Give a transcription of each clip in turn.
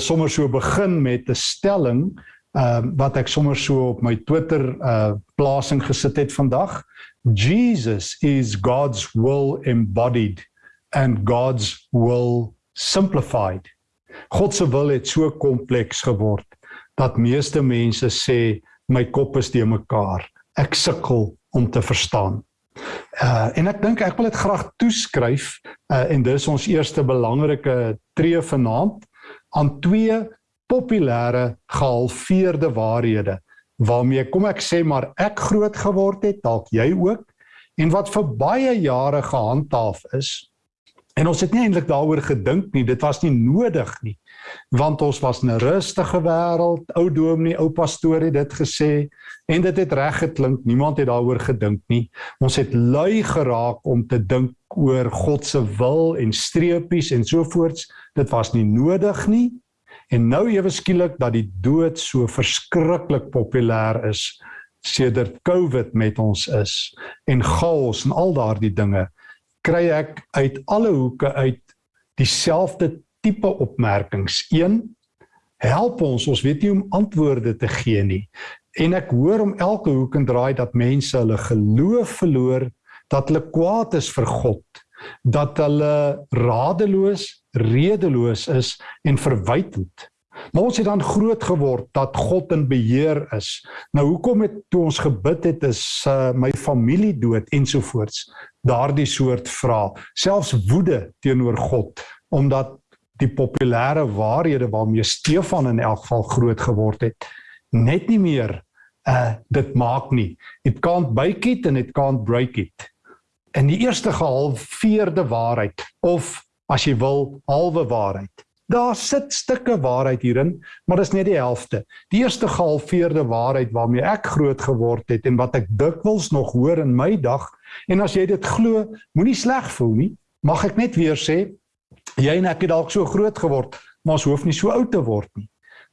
Sommer so begin met 'n stelling ehm uh, wat ek sommer so op my Twitter uh plasing gesit het vandag. Jesus is God's will embodied and God's will simplified. God se wil het so kompleks geword dat meeste mense sê my kop is te mekaar. Ek sukkel om te verstaan. Uh en ek dink ek wil dit graag toeskryf uh en dis ons eerste belangrike tree vanaand aan twee populêre gehalveerde waarhede. Waarmee kom ek sê maar ek groot geword het dalk jy ook en wat vir baie jare gehandhaaf is. En ons het nie eintlik daaroor gedink nie dit was nie nodig nie want ons was 'n rustige wêreld ou dominee ou pastoor het dit gesê. En dit het reg geklink. Niemand het daaroor gedink nie. Ons het lui geraak om te dink oor God se wil en streepies en so voorts dit was nie nodig nie. En nou ewe skielik dat die dood so verskriklik populêr is sedert covid met ons is en chaos en al daardie dinge kry ek uit alle hoeke uit dieselfde tipe opmerkings. 1 help ons, ons weet nie om antwoorde te gee nie. En ek hoor om elke hoek en draai dat mense hulle geloof verloor, dat hulle kwaad is vir God, dat hulle radeloos, redeloos is en verwytend. Maar ons het dan groot geword dat God in beheer is. Nou hoekom het toe ons gebid het is uh, my familie dood ensovoorts. Daardie soort vrae, selfs woede teenoor God omdat die populêre waarhede waarmee Stefan in elk geval groot geword het net nie meer uh dit maak nie. It can't bake it and it can't break it. En die eerste gehalveerde waarheid of as jy wil halwe waarheid. Daar sit stukke waarheid hierin maar dis net die helfte. Die eerste gehalveerde waarheid waarmee ek groot geword het en wat ek dikwels nog hoor in my dag en as jy dit glo moenie sleg voel nie mag ek net weer sê jy en ek het dalk so groot geword, maar ons hoef nie so oud te word nie.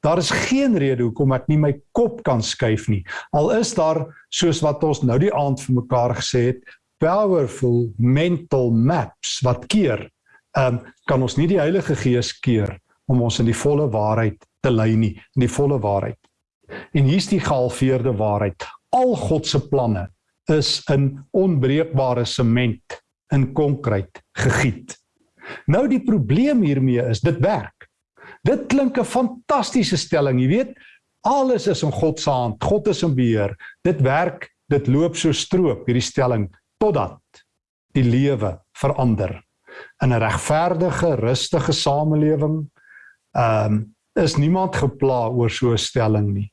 Daar is geen rede hoekom ek nie my kop kan skuif nie. Al is daar soos wat ons nou die aand vir mekaar gesê het, powerful mental maps wat keer, ehm um, kan ons nie die Heilige Gees keer om ons in die volle waarheid te lei nie, in die volle waarheid. En hier's die gehalveerde waarheid. Al God se planne is in onbreekbare sement in konkreet gegiet. Nou die probleem hiermee is dit werk. Dit klink 'n fantastiese stelling, jy weet, alles is in God se hand. God is in beheer. Dit werk, dit loop so stroop hierdie stelling totdat die lewe verander. In 'n regverdige, rustige samelewing ehm um, is niemand gepla oor so 'n stelling nie.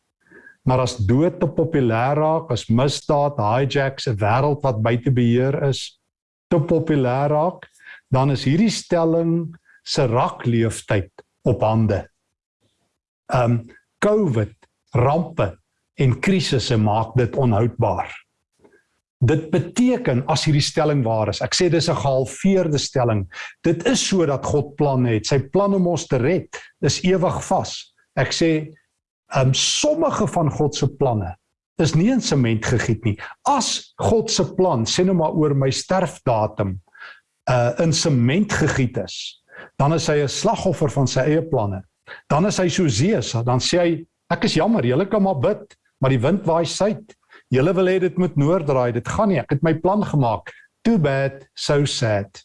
Maar as dood te populêr raak, as misdaad, hijacks, 'n wêreld wat buite beheer is, te populêr raak, dan is hierdie stelling se rakleeftyd op hande. Um COVID, rampe en krisisse maak dit onhoudbaar. Dit beteken as hierdie stelling waar is. Ek sê dis 'n gehalveerde stelling. Dit is sodat God planne het. Sy plan om ons te red is ewig vas. Ek sê um sommige van God se planne is nie in sement gegiet nie. As God se plan sê nou maar oor my sterfdatum uh in sement gegiet is, dan is hy 'n slagoffer van sy eie planne. Dan is hy so Zeus, dan sê hy ek is jammer, julle kan maar bid, maar die wind waai suid. Julle wil hê dit moet noord draai, dit gaan nie. Ek het my plan gemaak. Too bad, so sad.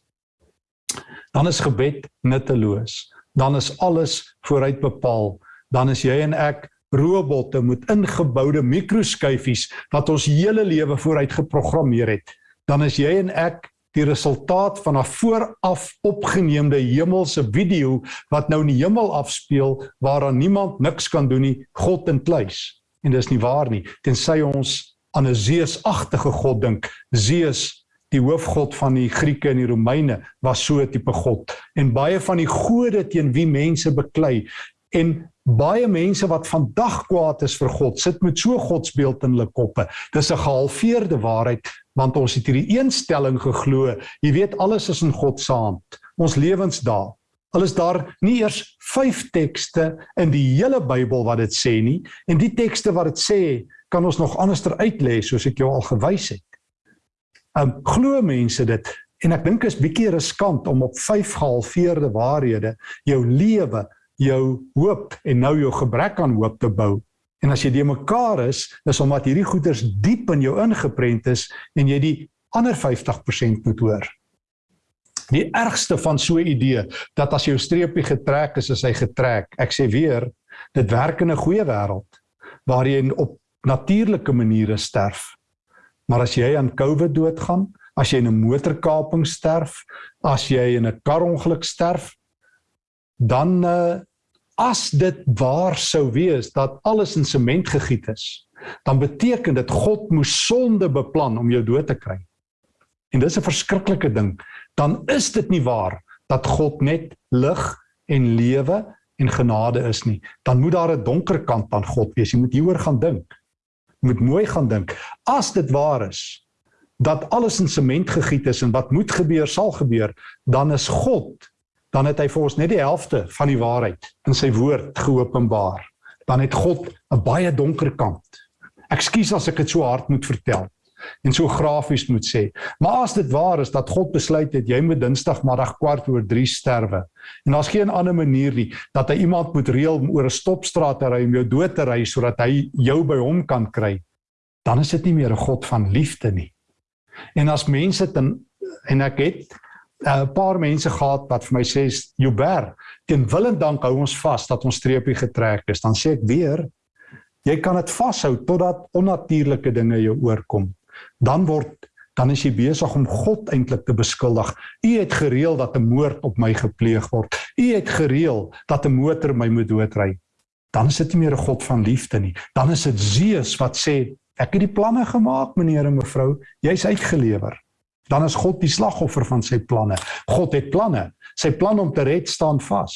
Dan is gebed nutteloos. Dan is alles vooruit bepaal. Dan is jy en ek robotte met ingeboude mikroskyfies wat ons hele lewe vooruit geprogrammeer het. Dan is jy en ek die resultaat van 'n vooraf opgeneemde hemelse video wat nou in die hemel afspeel waaraan niemand niks kan doen nie, God in kluis. En dis nie waar nie. Tensy ons aan 'n Zeus-agtige god dink. Zeus, die hoofgod van die Grieke en die Romeine, was so 'n tipe god. En baie van die gode teen wie mense beklei en baie mense wat vandag kwaad is vir God, sit met so godsbeeld in hulle koppe. Dis 'n gehalveerde waarheid want ons het hierdie eenstelling geglo. Jy weet alles is in God se hand. Ons lewens daar. Al is daar nie eers 5 tekste in die hele Bybel wat dit sê nie en die tekste wat dit sê, kan ons nog anderster uitlê soos ek jou al gewys het. Um glo mense dit en ek dink is bietjie riskant om op 5 gehalveerde waarhede jou lewe jou hoop en nou jou gebrek aan hoop te bou. En as jy die mekaar is, is omdat hierdie goeders diep in jou ingeprent is en jy die ander 50% moet hoor. Die ergste van so 'n idee dat as jou streepie getrek is, is hy getrek. Ek sê weer, dit werk in 'n goeie wêreld waar jy op natuurlike maniere sterf. Maar as jy aan COVID doodgaan, as jy in 'n motorkaping sterf, as jy in 'n karongeluk sterf, dan uh, as dit waar sou wees dat alles in sement gegiet is, dan beteken dit God moes sonde beplan om jou dood te kry. En dis 'n verskriklike ding. Dan is dit nie waar dat God net lig en lewe en genade is nie. Dan moet daar 'n donker kant aan God wees. Jy moet hieroor gaan dink. Jy moet mooi gaan dink. As dit waar is dat alles in sement gegiet is en wat moet gebeur sal gebeur, dan is God dan het hy vir ons net die helfte van die waarheid in sy woord geopenbaar. Dan het God 'n baie donker kant. Ekskuus as ek dit so hard moet vertel en so grafies moet sê. Maar as dit waar is dat God besluit het jy moet Dinsdagmiddag kwart oor 3 sterwe en daar's geen ander manier nie dat hy iemand moet reël om oor 'n stopstraat te ry om jou dood te ry sodat hy jou by hom kan kry, dan is dit nie meer 'n God van liefde nie. En as mense dan en ek het 'n paar mense gehad wat vir my sê Joubert, teen wil en dank hou ons vas dat ons streepie getrek is. Dan sê ek weer, jy kan dit vashou totdat onnatuurlike dinge jou oorkom. Dan word dan is jy besig om God eintlik te beskuldig. U het gereël dat 'n moord op my gepleeg word. U het gereël dat 'n motor my moet doodry. Dan is dit nie meer 'n God van liefde nie. Dan is dit Zeus wat sê, ek het die planne gemaak, meneer en mevrou, jy's uitgelewer dan is God die slagoffer van sy planne. God het planne. Sy plan om te red staan vas.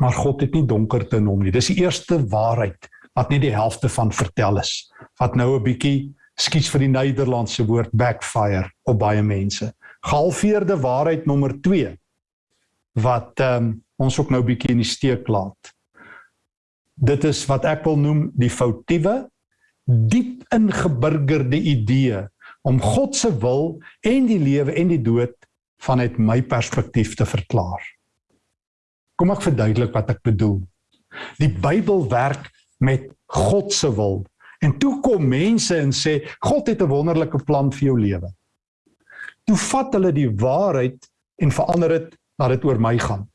Maar God het nie donkerte in hom nie. Dis die eerste waarheid wat net die helfte van vertel is. Wat nou 'n bietjie skiets vir die Nederlandse woord backfire op baie mense. Gehalveerde waarheid nommer 2 wat ehm um, ons ook nou bietjie in die steek laat. Dit is wat ek wil noem die foutiewe diep ingeburgerde idee om God se wil en die lewe en die dood vanuit my perspektief te verklaar. Kom ek verduidelik wat ek bedoel. Die Bybel werk met God se wil en toe kom mense en sê God het 'n wonderlike plan vir jou lewe. Toe vat hulle die waarheid en verander dit dat dit oor my gaan.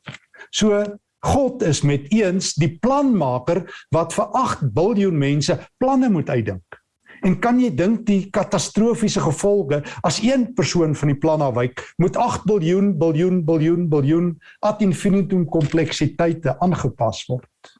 So God is met eens die planmaker wat vir 8 miljard mense planne moet uitdink. En kan jy dink die katastrofiese gevolge as een persoon van die plan afwyk, moet 8 biljoen biljoen biljoen biljoen ad infinitum kompleksiteite aangepas word.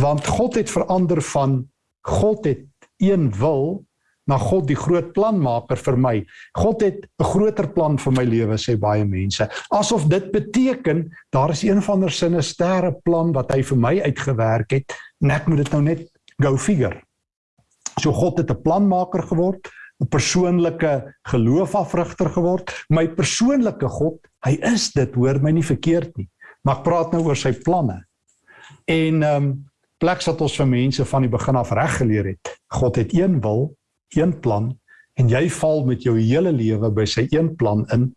Want God het verander van God het een wil na God die groot planmaker vir my. God het 'n groter plan vir my lewe sê baie mense. Asof dit beteken daar is een van der sinne sterre plan wat hy vir my uitgewerk het en ek moet dit nou net go figure. So God het 'n planmaker geword, 'n persoonlike geloofafrigter geword. My persoonlike God, hy is dit, hoor my nie verkeerd nie. Maar ek praat nou oor sy planne. En ehm um, plek wat ons vir mense van die begin af reg geleer het. God het een wil, een plan en jy val met jou hele lewe by sy een plan in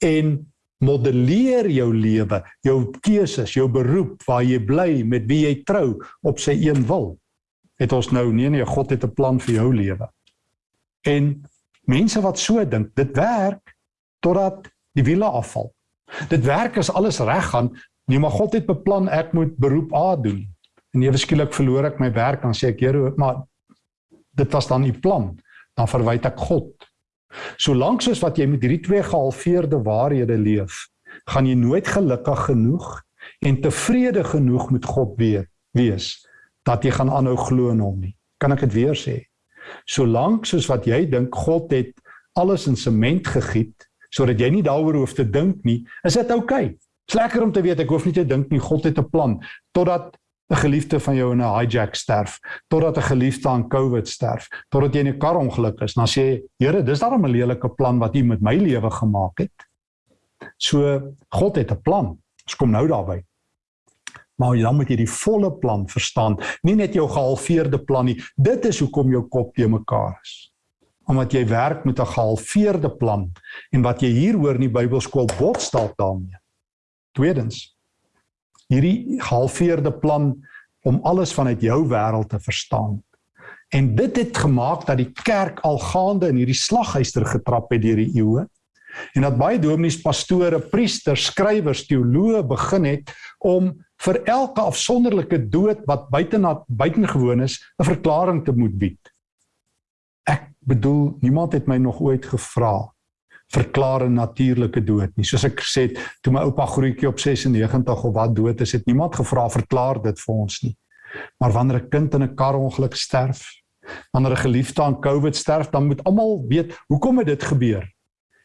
en modelleer jou lewe, jou keuses, jou beroep, waar jy bly, met wie jy trou op sy een wil het ons nou nee nee God het 'n plan vir jou lewe. En mense wat so dink, dit werk totdat die wiele afval. Dit werk as alles reg gaan, nee maar God het beplan ek moet beroep A doen. En ewe skielik verloor ek my werk dan sê ek Here, maar dit was dan die plan. Dan verwyd ek God. Solank soos wat jy met hierdie twee gehalveerde waarhede leef, gaan jy nooit gelukkig genoeg en tevrede genoeg met God weet wees dat jy gaan aanhou glo in hom nie. Kan ek dit weer sê? Solank soos wat jy dink God het alles in sement gegiet sodat jy nie daaroor hoef te dink nie, is dit oukei. Okay. Dit's lekker om te weet ek hoef nie te dink nie, God het 'n plan totdat 'n geliefde van jou in 'n hijack sterf, totdat 'n geliefde aan COVID sterf, totdat jy in 'n karongeluk is. Dan sê jy, Here, dis daarom 'n lelike plan wat U met my lewe gemaak het. So God het 'n plan. Ons kom nou daarby maar dan moet jy die volle plan verstaan, nie net jou gehalveerde plan nie. Dit is hoekom jou kop te mekaar is. Omdat jy werk met 'n gehalveerde plan en wat jy hier hoor in die Bybelskool bots dalk daarmee. Tweedens, hierdie gehalveerde plan om alles vanuit jou wêreld te verstaan. En dit het gemaak dat die kerk al gaande in hierdie slaghuister getrap het deur die eeue. En dat baie dominees, pastore, priesters, skrywers, teoloë begin het om vir elke afsonderlike dood wat buitenat buitengewoon is, 'n verklaring te moet bied. Ek bedoel, niemand het my nog ooit gevra verklaar 'n natuurlike dood nie. Soos ek gesê het, toe my oupa grootjie op 96 of wat dood is, het niemand gevra verklaar dit vir ons nie. Maar wanneer 'n kind in 'n karongeluk sterf, wanneer 'n geliefde aan COVID sterf, dan moet almal weet hoekom het dit gebeur.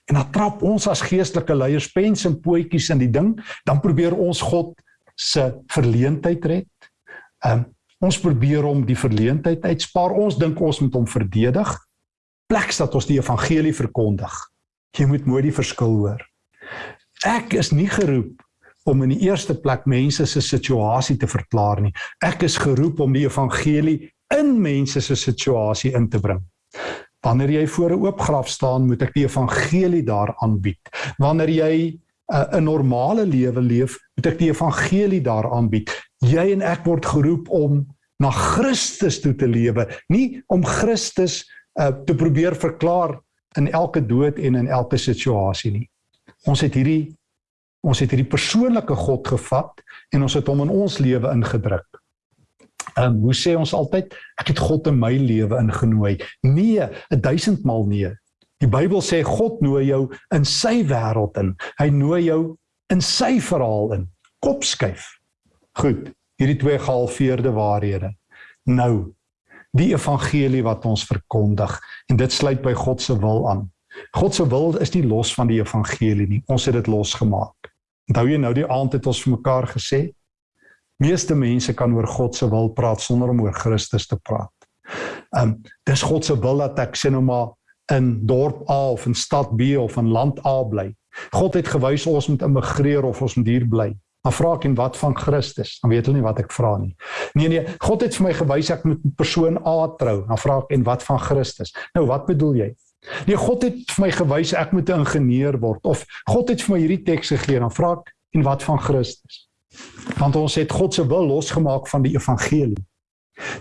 En dan trap ons as geestelike leiers pens en pootjies in die ding, dan probeer ons God se verleentheid red. Um, ons probeer om die verleentheid uitspaar. Ons dink ons moet hom verdedig pleks dat ons die evangelie verkondig. Jy moet mooi die verskil hoor. Ek is nie geroep om in die eerste plek mense se situasie te verklaar nie. Ek is geroep om die evangelie in mense se situasie in te bring. Wanneer jy voor 'n oop graf staan, moet ek die evangelie daar aanbied. Wanneer jy uh, 'n normale lewe leef, moet ek die evangelie daar aanbied. Jy en ek word geroep om na Christus toe te lewe, nie om Christus uh, te probeer verklaar in elke dood en in elke situasie nie. Ons het hierdie ons het hierdie persoonlike God gevat en ons het hom in ons lewe ingedruk. Ehm um, hoe sê ons altyd ek het God in my lewe ingenooi. Nee, 'n duisend maal nee. Die Bybel sê God nooi jou in sy wêreld in. Hy nooi jou in sy verhaal in. Kop skuif. Goed, hierdie twee gehalveerde waarhede. Nou, die evangelie wat ons verkondig en dit sluit by God se wil aan. God se wil is nie los van die evangelie nie. Ons het dit losgemaak. Onthou jy nou die aand het ons vir mekaar gesê? Meeste mense kan oor God se wil praat sonder om oor Christus te praat. Um dis God se wil dat ek sê nou maar in dorp A of in stad B of in land A bly. God het gewys ons moet immigreer of ons moet hier bly. Dan vra ek en wat van Christus? Dan weet hulle nie wat ek vra nie. Nee nee, God het vir my gewys ek moet met persoon A trou. Dan vra ek en wat van Christus? Nou wat bedoel jy? Nee, God het vir my gewys ek moet 'n ingenieur word of God het vir my hierdie teks gegee. Dan vra ek en wat van Christus? Want ons het God se wil losgemaak van die evangelie.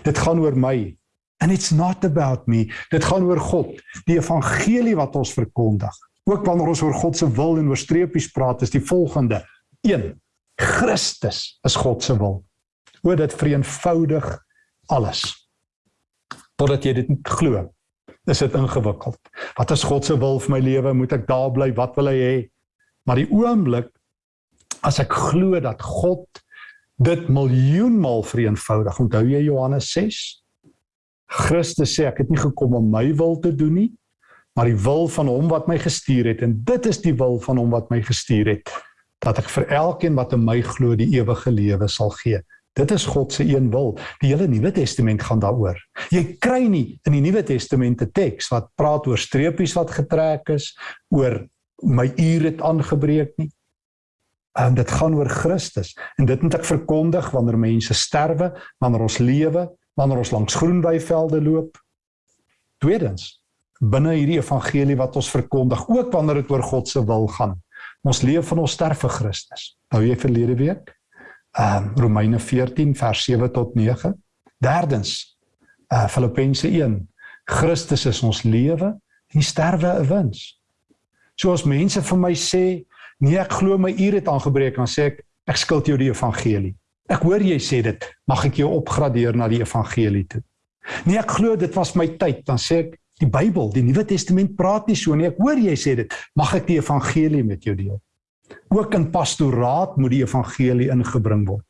Dit gaan oor my. And it's not about me. Dit gaan oor God, die evangelie wat ons verkondig. Ook wanneer ons oor God se wil en oor streepies praat, is die volgende: 1 Christus is God se wil. O dit vereenvoudig alles. Totdat jy dit glo, is dit ingewikkeld. Wat is God se wil vir my lewe? Moet ek daar bly? Wat wil hy hê? Maar die oomblik as ek glo dat God dit miljoenmal vereenvoudig. Onthou jy Johannes 6? Christus sê ek het nie gekom om my wil te doen nie, maar die wil van hom wat my gestuur het en dit is die wil van hom wat my gestuur het dat ek vir elkeen wat in my glo die ewige lewe sal gee. Dit is God se een wil. Die hele Nuwe Testament gaan daaroor. Jy kry nie in die Nuwe Testament 'n teks wat praat oor streepies wat getrek is, oor my uur het aangebreek nie. En dit gaan oor Christus en dit moet ek verkondig wanneer mense sterwe, wanneer ons lewe, wanneer ons langs groen weivelde loop. Tweedens, binne hierdie evangelie wat ons verkondig, ook wanneer dit oor God se wil gaan. Ons leef van ons sterf vir Christus. Nou jy verlede week. Ehm um, Romeine 14 vers 7 tot 9. Derdens, uh Filippense 1. Christus is ons lewe en sterwe 'n wins. So as mense vir my sê, nee, ek glo my uur het aangebreek, dan sê ek, ek skuld jou die evangelie. Ek hoor jy sê dit, mag ek jou opgradeer na die evangelie toe? Nee, ek glo dit was my tyd, dan sê ek, Die Bybel, die Nuwe Testament praat nie so nie. Ek hoor jy sê dit. Mag ek die evangelie met jou deel? Ook in pastoraat moet die evangelie ingebring word.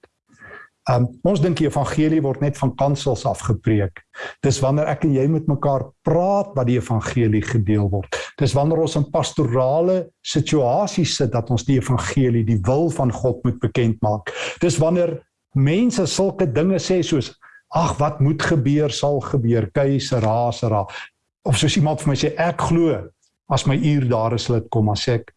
Um ons dink die evangelie word net van kansels af gepreek. Dis wanneer ek en jy met mekaar praat wat die evangelie gedeel word. Dis wanneer ons in pastorale situasies sit dat ons die evangelie, die wil van God moet bekend maak. Dis wanneer mense sulke dinge sê soos ag wat moet gebeur sal gebeur. Keise rasera of soos iemand vir my sê ek glo as my uur daar is sal dit kom as ek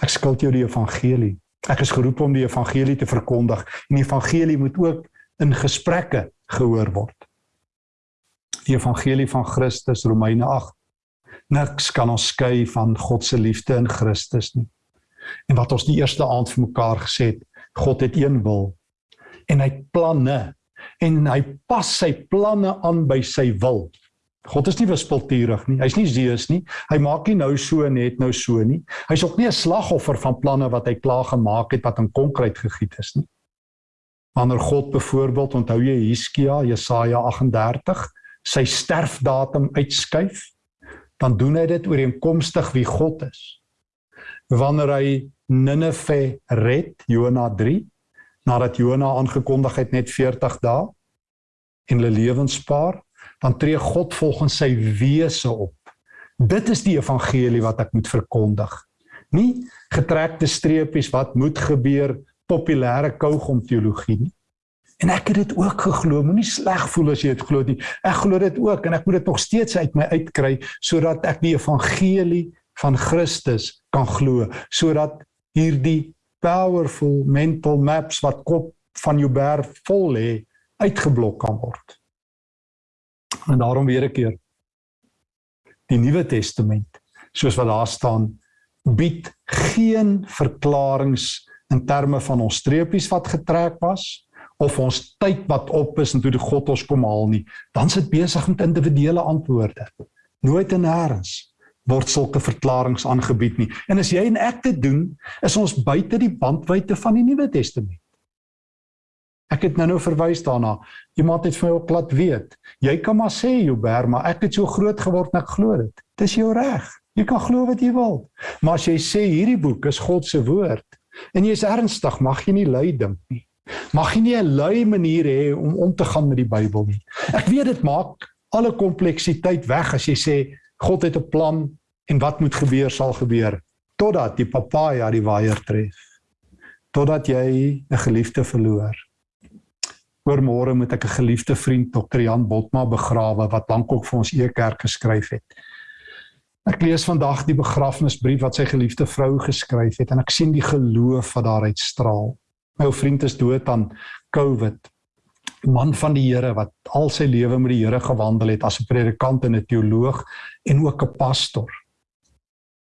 ek skuld jou die evangelie. Ek is geroep om die evangelie te verkondig en die evangelie moet ook in gesprekke gehoor word. Die evangelie van Christus Romeine 8 niks kan ons skei van God se liefde in Christus nie. En wat ons die eerste aand vir mekaar gesê het God het een wil en hy planne en hy pas sy planne aan by sy wil. God is nie wispelturig nie. Hy's nie Zeus nie. Hy maak nie nou so net nou so nie. Hy's ook nie 'n slagoffer van planne wat hy klaar gemaak het wat in konkreet gegiet is nie. Wanneer God byvoorbeeld, onthou jy Hiskia, Jesaja 38, sy sterfdatum uitskuif, dan doen hy dit ooreenkomstig wie God is. Wanneer hy Ninive red, Jona 3, nadat Jona aangekondig het net 40 dae en hulle lewens spaar, dan tree God volgens sy wese op. Dit is die evangelie wat ek moet verkondig. Nie getrekte streepies wat moet gebeur populêre kougom teologie nie. En ek het dit ook geglo. Moenie sleg voel as jy dit glo nie. Ek glo dit ook en ek moet dit nog steeds uit my uitkry sodat ek die evangelie van Christus kan glo, sodat hierdie powerful mental maps wat kop van jou berg vol lê uitgeblok kan word. En daarom weer 'n keer die Nuwe Testament, soos wat daar staan, bied geen verklaringe in terme van ons streepies wat getrek was of ons tyd wat op is en toe die God ons kom haal nie. Dan sit besig met individuele antwoorde. Nooit en nêrens word sulke verklaringe aangebied nie. En as jy en ek dit doen, is ons buite die bandwydte van die Nuwe Testament. Ek het nou-nou verwys daarna. Iemand het vir my ook laat weet. Jy kan maar sê Joubert, maar ek het so groot geword en ek glo dit. Dis jou reg. Jy kan glo wat jy wil. Maar as jy sê hierdie boek is God se woord en jy is ernstig, mag jy nie lui dink nie. Mag jy nie 'n lui manier hê om om te gaan met die Bybel nie. Ek weet dit maak alle kompleksiteit weg as jy sê God het 'n plan en wat moet gebeur sal gebeur totdat die papaja die waier tref. Totdat jy 'n geliefde verloor. Oor môre moet ek 'n geliefde vriend Dr. Jan Botma begrawe wat lankop vir ons e-kerk geskryf het. Ek lees vandag die begrafnisbrief wat sy geliefde vrou geskryf het en ek sien die geloof wat daaruit straal. My ou vriend is dood aan COVID. Man van die Here wat al sy lewe met die Here gewandel het as 'n predikant en 'n teoloog en ook 'n pastor.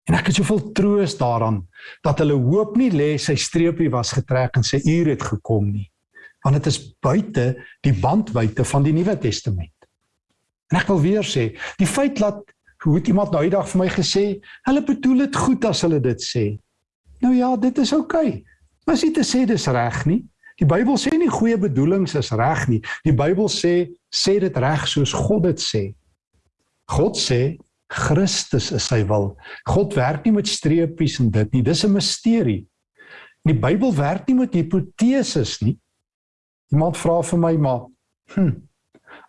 En ek het soveel troos daaraan dat hulle hoop nie lê sy streepie was getrek en sy uur het gekom nie want dit is buite die bandwydte van die Nuwe Testament. En ek wil weer sê, die feit dat hoe het iemand nou eendag vir my gesê, hulle bedoel dit goed as hulle dit sê. Nou ja, dit is oukei. Okay. Maar as jy te sê dis reg nie. Die Bybel sê nie goeie bedoelings is reg nie. Die Bybel sê sê dit reg soos God dit sê. God sê Christus is sy wil. God werk nie met streepies en dit nie. Dis 'n misterie. Die Bybel werk nie met hipoteses nie. Iemand vra vir my maar, hm,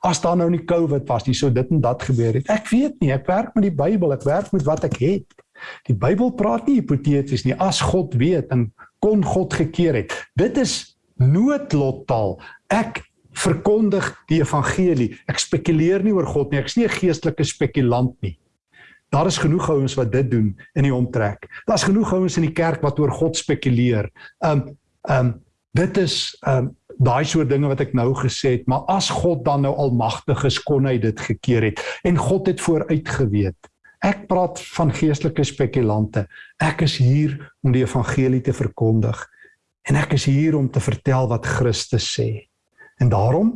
as daar nou nie COVID was nie, sou dit en dat gebeur het. Ek weet nie, ek werk met die Bybel, ek werk met wat ek het. Die Bybel praat nie hipoteties nie. As God weet en kon God gekeer het. Dit is noodlottaal. Ek verkondig die evangelie. Ek spekuleer nie oor God nie. Ek's nie 'n geestelike spekulant nie. Daar is genoeg ouens wat dit doen in die omtrek. Daar's genoeg ouens in die kerk wat oor God spekuleer. Um um dit is um daai soort dinge wat ek nou gesê het, maar as God dan nou almagtig is, kon hy dit gekeer het en God het vooruit geweet. Ek praat van geestelike spekulante. Ek is hier om die evangelie te verkondig en ek is hier om te vertel wat Christus sê. En daarom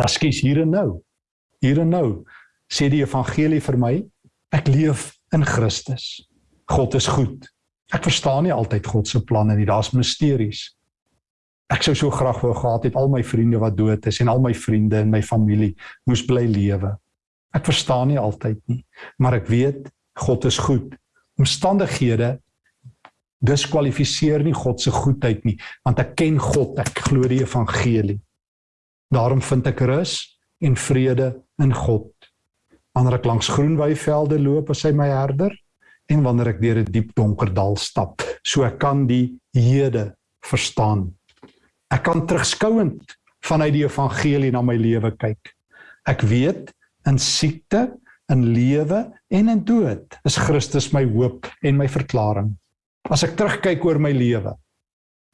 askies hier en nou. Hier en nou sê die evangelie vir my, ek leef in Christus. God is goed. Ek verstaan nie altyd God se planne nie. Daar's misteries. Ek sou so graag wou gehad het al my vriende wat dood is en al my vriende en my familie moes bly lewe. Ek verstaan nie altyd nie, maar ek weet God is goed. Omstandighede diskwalifiseer nie God se goedheid nie, want ek ken God, ek glo die evangelie. Daarom vind ek rus en vrede in God. Wanneer ek langs groen weivelde loop as hy my herder en wanneer ek deur 'n die diep donker dal stap, so ek kan die hede verstaan. Ek kan terugskouend vanuit die evangelie na my lewe kyk. Ek weet in siekte, in lewe en in dood is Christus my hoop en my verklaring. As ek terugkyk oor my lewe,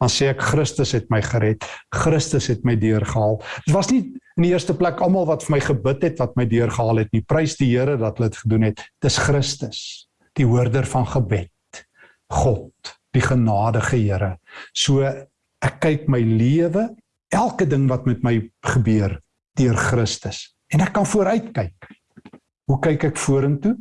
dan sê ek Christus het my gered. Christus het my deurgehaal. Dit was nie in die eerste plek almal wat vir my gebid het wat my deurgehaal het nie. Prys die Here dat hulle dit gedoen het. Dis Christus, die hoorder van gebed. God, die genadige Here. So ek kyk my lewe elke ding wat met my gebeur deur Christus en ek kan vooruitkyk. Hoe kyk ek vorentoe?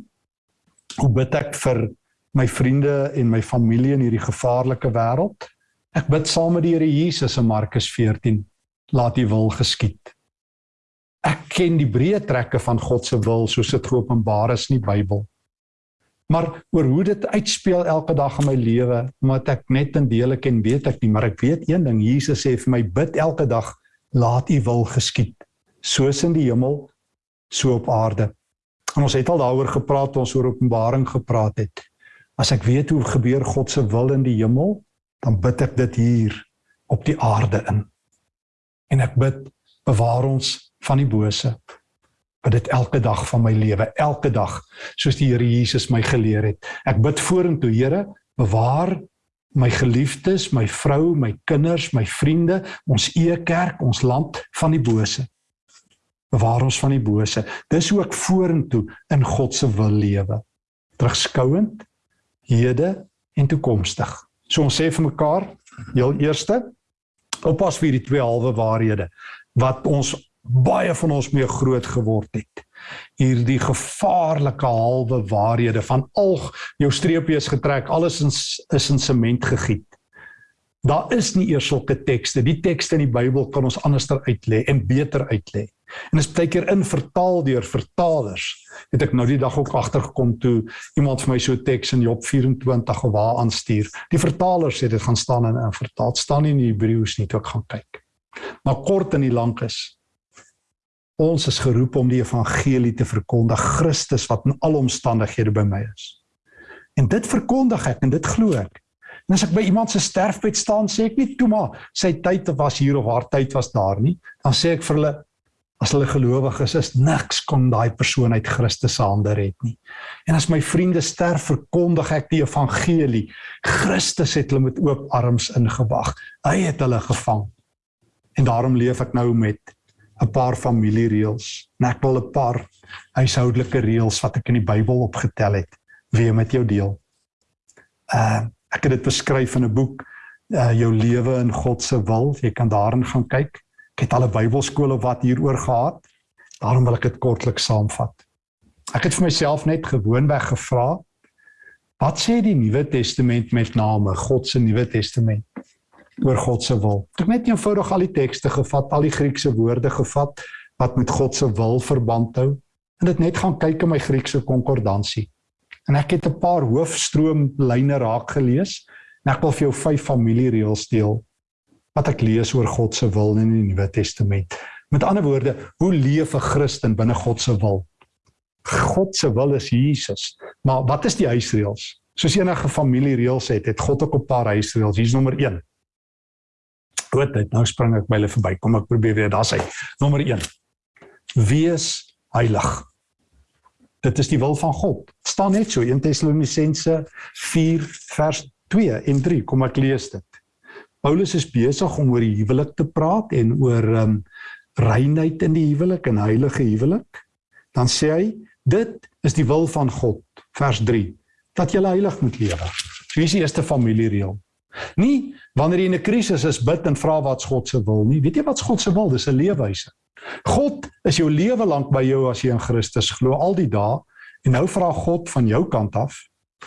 Hoe bid ek vir my vriende en my familie in hierdie gevaarlike wêreld? Ek bid saam met die Here Jesus in Markus 14, laat U wil geskied. Ek ken die breë trekke van God se wil soos dit geopenbaar is in die Bybel. Maar oor hoe dit uitspeel elke dag in my lewe, omdat ek net in dele ken, weet ek nie, maar ek weet een ding, Jesus sê vir my bid elke dag, laat U wil geskied, soos in die hemel, so op aarde. En ons het al daaroor gepraat, ons oor Openbaring gepraat het. As ek weet hoe gebeur God se wil in die hemel, dan bid ek dit hier op die aarde in. En ek bid bewaar ons van die bose. Bid dit elke dag van my lewe, elke dag soos die Here Jesus my geleer het. Ek bid vorentoe, Here, bewaar my geliefdes, my vrou, my kinders, my vriende, ons eie kerk, ons land van die bose. Bewaar ons van die bose. Dis hoe ek vorentoe in God se wil lewe. Terugskouend, hede en toekomstig. So ons sê vir mekaar, heel eerste, oppas vir die twee halwe waarhede wat ons baie van ons mee groot geword het. Hierdie gevaarlike halwe waarhede van al jou streepie is getrek, alles is, is in sement gegiet. Daar is nie eers sulke tekste. Die tekste in die Bybel kan ons anderster uitlê en beter uitlê. En is baie keer in vertaal deur vertalers. Het ek nou die dag ook agtergekom toe iemand vir my so teks in Job 24 of waar aanstuur. Die vertalers sê dit gaan staan in 'n vertaal staan nie in die Hebreëus nie, toe ek gaan kyk. Maar kort en lank is ons is geroep om die evangelie te verkondig, Christus wat in alle omstandighede by my is. En dit verkondig ek en dit glo ek. En as ek by iemand se sterfbed staan, sê ek nie toe maar sy tyd was hier of haar tyd was daar nie. Dan sê ek vir hulle as hulle gelowig is, is niks kon daai persoon uit Christus se hande red nie. En as my vriende sterf, verkondig ek die evangelie. Christus het hulle met oop arms ingewag. Hy het hulle gevang. En daarom leef ek nou met 'n paar familiereëls. En ek wil 'n paar huishoudelike reëls wat ek in die Bybel opgetel het, weer met jou deel. Uh ek het dit beskryf in 'n boek, uh jou lewe in God se wil. Jy kan daarin gaan kyk. Ek het al 'n Bybelskool wat hieroor gehad. Daarom wil ek dit kortliks saamvat. Ek het vir myself net gewoonweg gevra, wat sê die Nuwe Testament met name God se Nuwe Testament oor God se wil? Ek het net eenvoudig al die tekste gevat, al die Griekse woorde gevat wat met God se wil verband hou en dit net gaan kyk in my Griekse konkordansie. En ek het 'n paar hoofstroomlyne raak gelees en ek wil vir jou vyf familiereëls deel wat ek lees oor God se wil in die Nuwe Testament. Met ander woorde, hoe leef 'n Christen binne God se wil? God se wil is Jesus. Maar wat is die huisreëls? Soos enige familiereëls het, het God ook 'n paar huisreëls. Hier's nommer 1. Goed, dit nou spring ek by hulle verby. Kom ek probeer weer, daar's hy. Nommer 1. Wees heilig. Dit is die wil van God. Staan net so 1 Tessalonisense 4 vers 2 en 3. Kom ek lees dit. Paulus is besig om oor die huwelik te praat en oor um reinheid in die huwelik en heilige huwelik. Dan sê hy, dit is die wil van God, vers 3, dat jy heilig moet lewe. So hier is die eerste familiereël. Nie wanneer jy in 'n krisis is bid en vra wat God se wil nie. Weet jy wat God se wil? Dis 'n leefwyse. God is jou lewe lank by jou as jy in Christus glo al die dae en nou vra God van jou kant af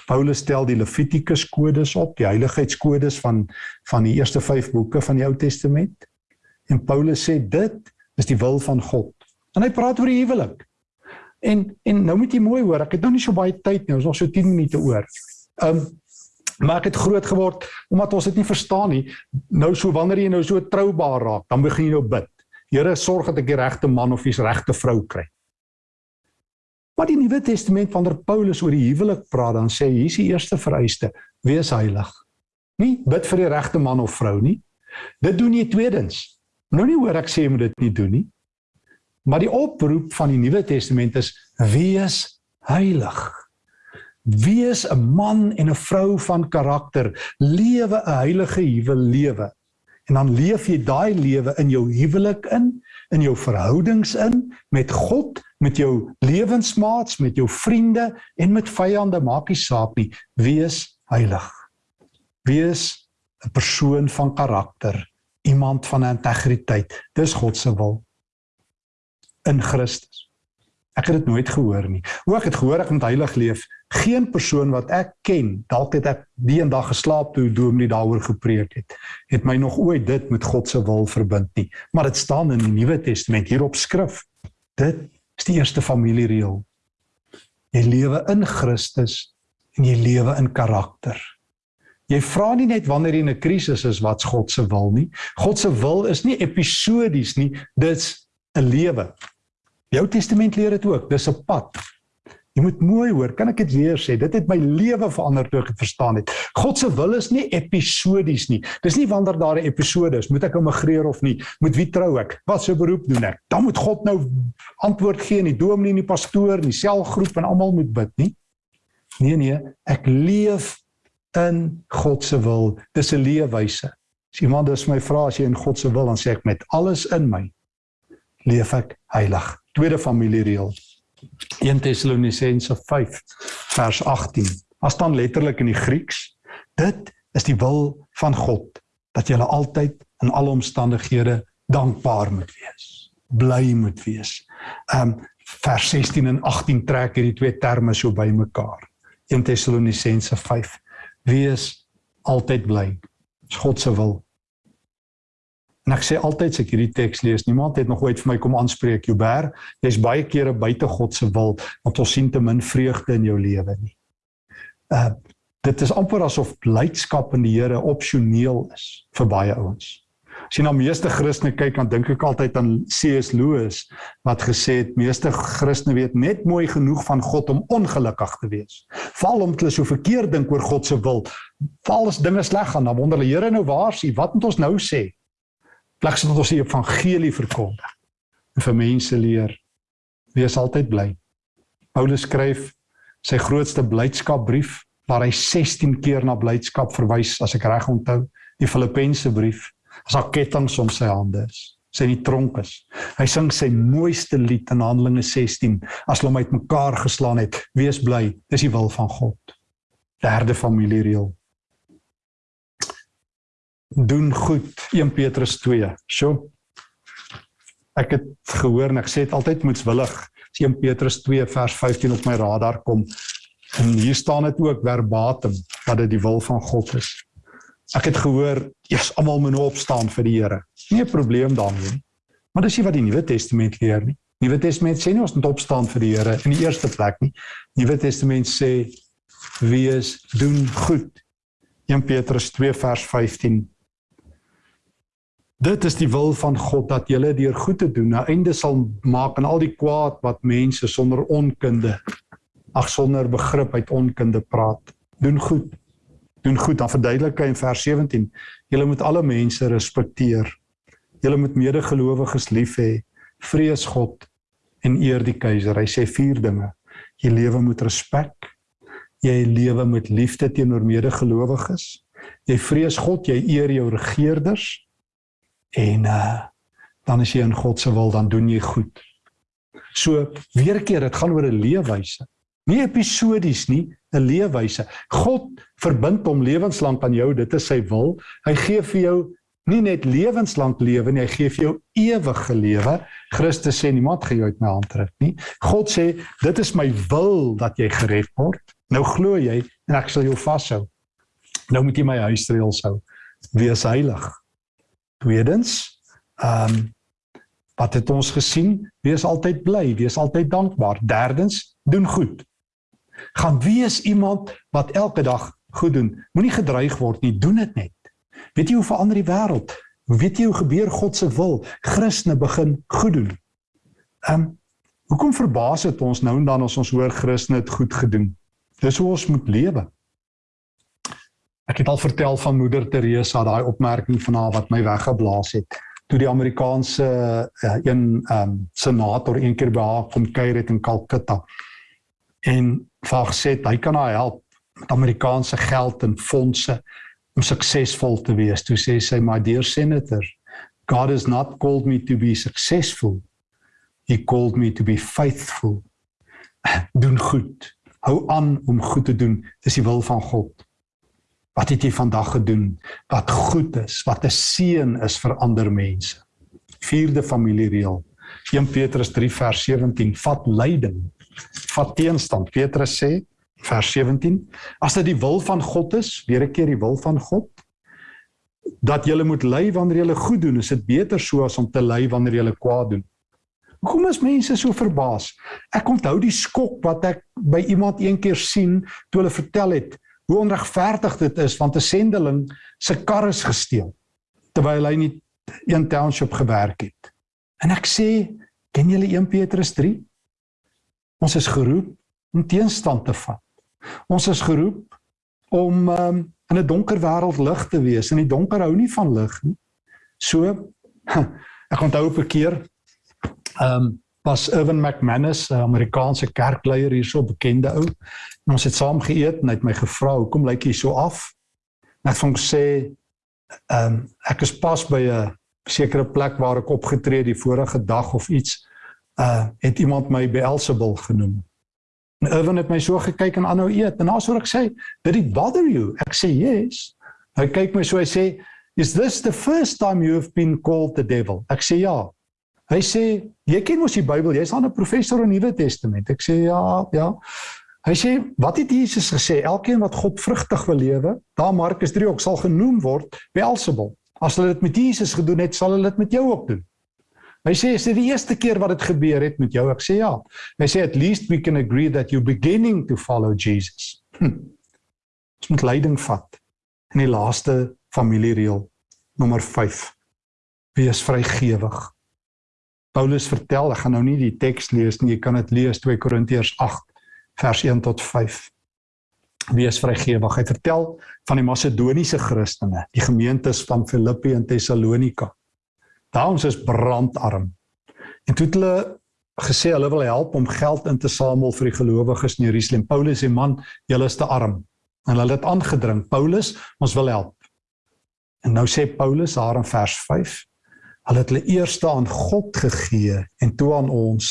Paulus stel die Levitikus kodes op, die heiligheidskodes van van die eerste 5 boeke van die Ou Testament. En Paulus sê dit is die wil van God. En hy praat oor die huwelik. En en nou moet jy mooi hoor, ek het nou nie so baie tyd nie, ons nog so 10 minute oor. Um maar ek het groot geword omdat ons dit nie verstaan nie. Nou so wanneer jy nou so troubaar raak, dan begin jy nou bid. Here, sorg dat ek die regte man of die regte vrou kry. Maar die Nuwe Testament wanneer Paulus oor die huwelik praat, dan sê hy hier is die eerste vereiste: wees heilig. Nie bid vir die regte man of vrou nie. Dit doen jy tweedens. Nou nie hoor ek sê jy moet dit nie doen nie. Maar die oproep van die Nuwe Testament is: wees heilig. Wees 'n man en 'n vrou van karakter, lewe 'n heilige huwelewe. En dan leef jy daai lewe in jou huwelik in, in jou verhoudings in met God met jou lewensmaats, met jou vriende en met vyande maak nie saak nie. Wees heilig. Wees 'n persoon van karakter, iemand van integriteit. Dis God se wil in Christus. Ek het dit nooit gehoor nie. Hoe ek het gehoor ek moet heilig leef. Geen persoon wat ek ken, dalk het ek die een dag geslaap toe Dominee daaroor gepreek het, het my nog ooit dit met God se wil verbind nie. Maar dit staan in die Nuwe Testament hier op skrif. Dit is die eerste familiereël. Jy lewe in Christus en jy lewe in karakter. Jy vra nie net wanneer jy in 'n krisis is wat's God se wil nie. God se wil is nie episodies nie, dit's 'n lewe. Die Ou Testament leer dit ook, dis 'n pad. Jy moet mooi hoor, kan ek dit weer sê? Dit het my lewe verander toe ek dit verstaan het. God se wil is nie episodies nie. Dis nie wanneer daar 'n episode is, moet ek immigreer of nie, moet wie trou ek? Wat se beroep doen ek? Dan moet God nou antwoord gee en die dominee en die pastoor en die selgroep en almal moet bid, nie? Nee nee, ek leef in God se wil. Dis 'n leefwyse. As iemand dus my vra as jy in God se wil, dan sê ek met alles in my leef ek heilig tweede familiereël 1 Tessalonisense 5 vers 18 as dan letterlik in die Grieks dit is die wil van God dat jy altyd in alle omstandighede dankbaar moet wees bly moet wees. Um vers 16 en 18 trek hierdie twee terme so bymekaar 1 Tessalonisense 5 wees altyd bly. Dis God se wil En ek sê altyd as ek hierdie teks lees, niemand het nog ooit vir my kom aanspreek, Joubert, jy's baie kere buite God se wil, want ons sien te min vreugde in jou lewe nie. Uh dit is amper asof blydskap in die Here opsioneel is vir baie ouens. As jy na meeste Christene kyk, dan dink ek altyd aan C.S. Lewis wat gesê het meeste Christene weet net mooi genoeg van God om ongelukkig te wees. Val om hulle so verkeerd dink oor God se wil. Val as dinge sleg gaan, dan wonder hulle Here nou waar is U? Wat moet ons nou sê? Plek sodat ons die evangelie verkondig en vir mense leer wees altyd bly. Paulus skryf sy grootste blydskapbrief waar hy 16 keer na blydskap verwys as ek reg onthou, die Filippense brief, as daar kettinge om sy hande is, sy in die tronk is. Hy sing sy mooiste lied in Handelinge 16 as hulle hom uitmekaar geslaan het, wees bly, dis die wil van God. Derde familiereël doen goed 1 Petrus 2. Sjoe. Ek het gehoor en ek sê dit altyd moetswillig. 1 Petrus 2 vers 15 op my radar kom. En hier staan dit ook verbatim dat dit die wil van God is. Ek het gehoor, eers almal moet nou opstaan vir die Here. Nie 'n probleem daarmee nie. Maar dis nie wat die Nuwe Testament leer nie. Nuwe Testament sê nie ons moet opstaan vir die Here in die eerste plek nie. Nuwe Testament sê wees doen goed. 1 Petrus 2 vers 15 Dit is die wil van God dat julle deur goed te doen 'n einde sal maak aan al die kwaad wat mense sonder onkunde ag sonder begrip uit onkunde praat. Doen goed. Doen goed. Dan verduidelik hy in vers 17: Julle moet alle mense respekteer. Julle moet medegelowiges lief hê. Vrees God en eer die keiser. Hy sê vier dinge. Jy lewe met respek. Jy lewe met liefde teenoor medegelowiges. Jy vrees God, jy eer jou regerders en uh dan as jy in God se wil dan doen jy goed. So weer 'n keer dit gaan oor 'n leefwyse. Nie episodies nie, 'n leefwyse. God verbind hom lewenslank aan jou, dit is sy wil. Hy gee vir jou nie net lewenslank lewe nie, hy gee vir jou ewige lewe. Christus sê niemand gaan jou uit my hand trek nie. God sê dit is my wil dat jy gered word. Nou glo jy en ek sal jou vashou. Nou moet jy my huisreëls hou. Wees heilig. Tweedens, ehm um, wat het ons gesien? Wees altyd bly, wees altyd dankbaar. Derdens, doen goed. Gaan wees iemand wat elke dag goed doen. Moenie gedreig word nie, doen dit net. Weet jy hoe verander die wêreld? Weet jy hoe gebeur God se wil? Christene begin goed doen. Ehm um, hoekom verbaas dit ons nou en dan as ons hoor Christene het goed gedoen? Dis hoe ons moet lewe. Ek het al vertel van moeder Teresa, daai opmerking van haar wat my weggeblaas het. Toe die Amerikaanse uh, een um, senator een keer by haar kom kuier het in Calcutta. En vaag sê hy kan haar help met Amerikaanse geld en fondse om suksesvol te wees. Toe sê sy, "My dear senator, God has not called me to be successful. He called me to be faithful." Doen goed. Hou aan om goed te doen. Dis die wil van God. Wat het jy vandag gedoen wat goed is, wat 'n seën is vir ander mense? Vierde familiereël. 1 Petrus 3 vers 17: Vat lyding, vat teenstand. Petrus sê vers 17: As dit die wil van God is, weer 'n keer die wil van God, dat jy moet ly wanneer jy goed doen, is dit beter so as om te ly wanneer jy kwaad doen. Hoekom is mense so verbaas? Ek onthou die skok wat ek by iemand eendag sien toe hulle vertel het hoe onregverdig dit is want 'n sendeling se kar is gesteel terwyl hy nie een township gewerk het. En ek sê, ken julle 1 Petrus 3? Ons is geroep om teenstand te vat. Ons is geroep om um, in 'n donker wêreld lig te wees. En die donker hou nie van lig nie. So ek onthou op 'n keer ehm um, was Irvin McManus, 'n Amerikaanse kerkleier hierso, bekende ou. En ons het saam geëet en hy het my gevra, "Hoekom lyk jy so af?" En ek het hom gesê, "Ehm um, ek is pas by 'n sekere plek waar ek opgetree die vorige dag of iets, uh het iemand my Beelzebul genoem." En Irvin het my so gekyk en aanhou eet. En na so ek sê, "Did it bother you?" Ek sê, "Yes." Hy kyk my so hy sê, "Is this the first time you have been called the devil?" Ek sê, "Ja." Hy sê, "Jy ken mos die Bybel, jy's dan 'n professor in die Nuwe Testament." Ek sê, "Ja, ja." Hy sê, "Wat het Jesus gesê? Elkeen wat God vrugtig wil lewe, daar Markus 3 ook sal genoem word Beelzebul. As hulle dit met Jesus gedoen het, sal hulle dit met jou ook doen." Hy sê, "Is dit die eerste keer wat dit gebeur het met jou?" Ek sê, "Ja." Hy sê, "At least we can agree that you're beginning to follow Jesus." Hm. Ons moet leiding vat. In die laaste familiereël, nommer 5. Wees vrygewig. Paulus vertel, ek gaan nou nie die teks lees nie, jy kan dit lees 2 Korintiërs 8 vers 1 tot 5. Wees vrygewig. Hy vertel van die Macedoniese Christene, die gemeentes van Filippi en Tessalonika. Daans is brandarm. En toe het hulle gesê hulle wil help om geld in te samel vir die gelowiges in Jerusalem. Paulus sê man, julle is te arm. En hulle het aangedring, Paulus, ons wil help. En nou sê Paulus daar in vers Hulle het hulle eerste aan God gegee en toe aan ons.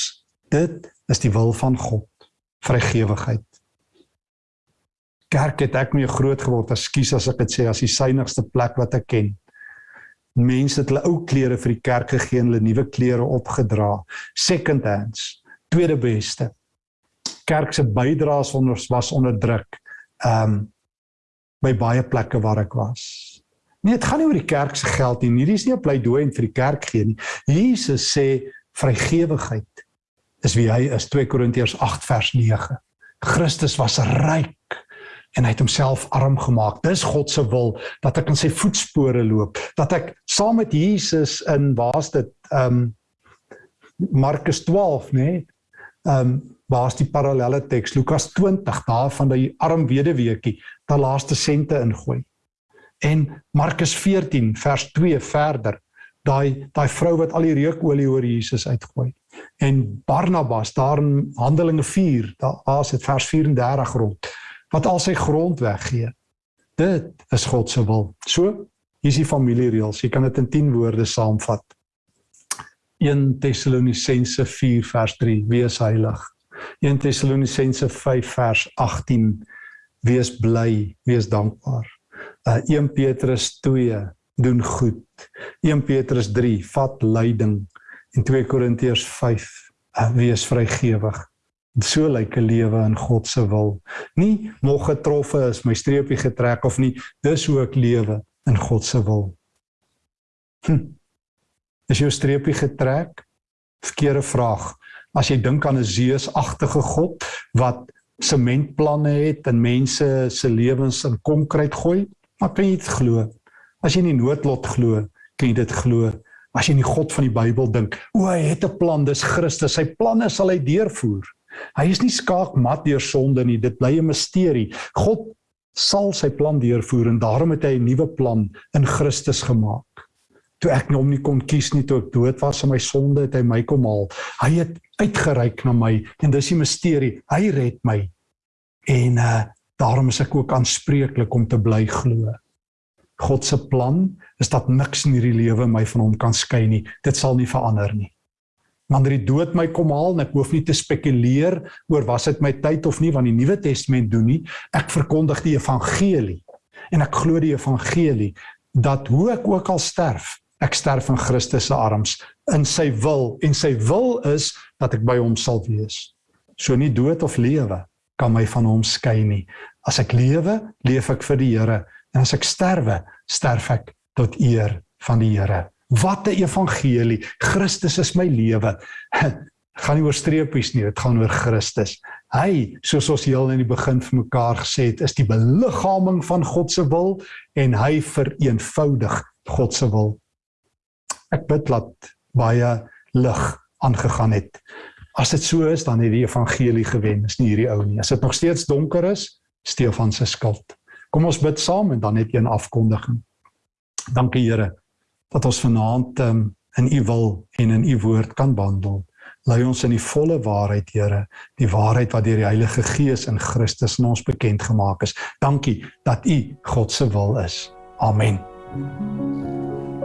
Dit is die wil van God. Vrygewigheid. Kerk het ek mee groot geword, ekskuus as ek dit sê, as die suiwigste plek wat ek ken. Mense het hulle ou klere vir die kerk gegee en hulle nuwe klere opgedra. Second hands, tweede beste. Kerk se bydraes was onderdruk. Um by baie plekke waar ek was. Nee, dit gaan nie oor die kerk se geld nie. Hierdie is nie 'n pleidooi vir die kerk gee nie. Jesus sê vrygewigheid is wie hy is. 2 Korintiërs 8 vers 9. Christus was ryk en hy het homself arm gemaak. Dis God se wil dat ek in sy voetspore loop, dat ek saam met Jesus in waar's dit ehm um, Markus 12, nê? Nee, ehm um, waar's die parallelle teks Lukas 20 daar van die arm weduweetjie, daai laaste sente ingooi. En Markus 14 vers 2 verder, daai daai vrou wat al die reukolie oor Jesus uitgooi. En Barnabas daar in Handelinge 4, daar is dit vers 34 rond, wat al sy grond weggee. Dit is God se wil. So, hier is die familiereëls. Jy kan dit in 10 woorde saamvat. 1 Tessalonisense 4 vers 3: Wees heilig. 1 Tessalonisense 5 vers 18: Wees bly, wees dankbaar uh, 1 Petrus 2 doen goed. 1 Petrus 3 vat lyding en 2 Korintiërs 5 uh, wees vrygewig. So lyk 'n lewe in God se wil. Nie nog getroffe is my streepie getrek of nie, dis hoe ek lewe in God se wil. Hm. Is jou streepie getrek? Verkeerde vraag. As jy dink aan 'n Zeus-agtige God wat sementplanne het en mense se lewens in konkreet gooi, Maar kan jy dit glo? As jy in die noodlot glo, kan jy dit glo. As jy in die God van die Bybel dink, o, hy het 'n plan, dis Christus. Sy planne sal hy deurvoer. Hy is nie skaakmat deur sonde nie. Dit bly 'n misterie. God sal sy plan deurvoer en daarom het hy 'n nuwe plan in Christus gemaak. Toe ek hom nie kon kies nie toe ek dood was in my sonde, het hy my kom haal. Hy het uitgereik na my en dis die misterie. Hy red my. En uh Daarom is ek ook aanspreeklik om te bly glo. God se plan is dat niks in hierdie lewe my van hom kan skei nie. Dit sal nie verander nie. Wanneer die dood my kom haal en ek hoef nie te spekuleer oor was dit my tyd of nie want die Nuwe Testament doen nie. Ek verkondig die evangelie En ek glo die evangelie dat hoe ek ook al sterf, ek sterf in Christus se arms in sy wil en sy wil is dat ek by hom sal wees. So nie dood of lewe kan my van hom skei nie. As ek lewe, leef ek vir die Here en as ek sterwe, sterf ek tot eer van die Here. Wat 'n evangelie. Christus is my lewe. gaan nie oor streepies nie, dit gaan oor Christus. Hy, soos ons heel in die begin vir mekaar gesê het, is die beliggaaming van God se wil en hy vereenvoudig God se wil. Ek bid dat baie lig aangegaan het. As dit so is, dan het die evangelie gewen. Is nie hierdie ou nie. As dit nog steeds donker is, Stefan se skuld. Kom ons bid saam en dan net een afkondiging. Dankie Here dat ons vanaand um, in u wil en in u woord kan wandel. Lei ons in die volle waarheid, Here, die waarheid wat deur die Heilige Gees in Christus aan ons bekend gemaak is. Dankie dat u God se wil is. Amen. Thank you.